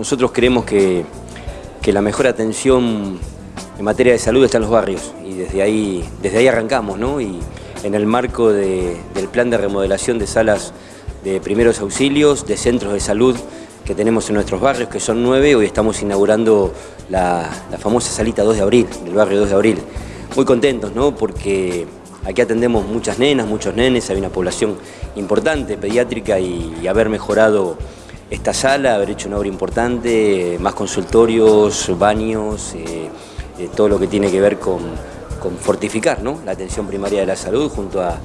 Nosotros creemos que, que la mejor atención en materia de salud está en los barrios y desde ahí, desde ahí arrancamos, ¿no? Y en el marco del plan de remodelación de salas de primeros auxilios, de centros de salud que tenemos en nuestros barrios, que son nueve, hoy estamos inaugurando la, la famosa salita 2 de abril, del barrio 2 de abril. Muy contentos, ¿no? Porque Aquí atendemos muchas nenas, muchos nenes, hay una población importante, pediátrica, y, haber mejorado esta sala, haber hecho una obra importante, más consultorios, baños, eh, eh, todo lo que tiene que ver con, fortificar la atención primaria de la salud junto a,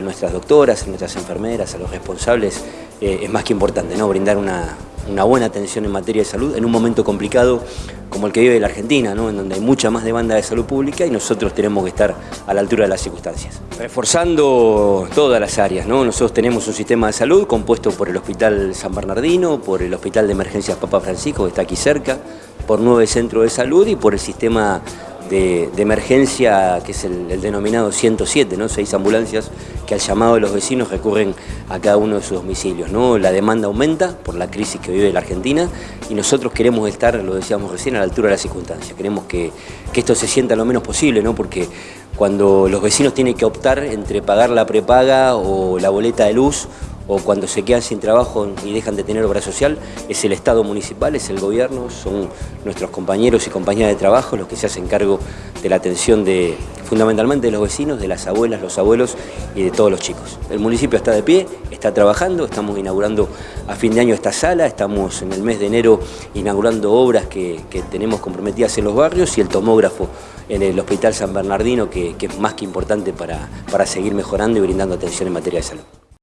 nuestras doctoras, a nuestras enfermeras, a los responsables, eh, es más que importante, ¿no? brindar una, una buena atención en materia de salud en un momento complicado como el que vive la Argentina, ¿no? en donde hay mucha más demanda de salud pública y nosotros tenemos que estar a la altura de las circunstancias. Reforzando todas las áreas, ¿no? nosotros tenemos un sistema de salud compuesto por el Hospital San Bernardino, por el Hospital de Emergencias Papa Francisco, que está aquí cerca, por nueve centros de salud y por el sistema de, emergencia, que es el, denominado 107, ¿no? seis ambulancias que al llamado de los vecinos recurren a cada uno de sus domicilios. ¿no? La demanda aumenta por la crisis que vive la Argentina y nosotros queremos estar, lo decíamos recién, a la altura de las circunstancias. Queremos que, que esto se sienta lo menos posible, ¿no? porque cuando los vecinos tienen que optar entre pagar la prepaga o la boleta de luz o cuando se quedan sin trabajo y dejan de tener obra social, es el Estado municipal, es el gobierno, son nuestros compañeros y compañeras de trabajo los que se hacen cargo de la atención de, fundamentalmente de los vecinos, de las abuelas, los abuelos y de todos los chicos. El municipio está de pie, está trabajando, estamos inaugurando a fin de año esta sala, estamos en el mes de enero inaugurando obras que, tenemos comprometidas en los barrios y el tomógrafo en el Hospital San Bernardino, que, es más que importante para, para seguir mejorando y brindando atención en materia de salud.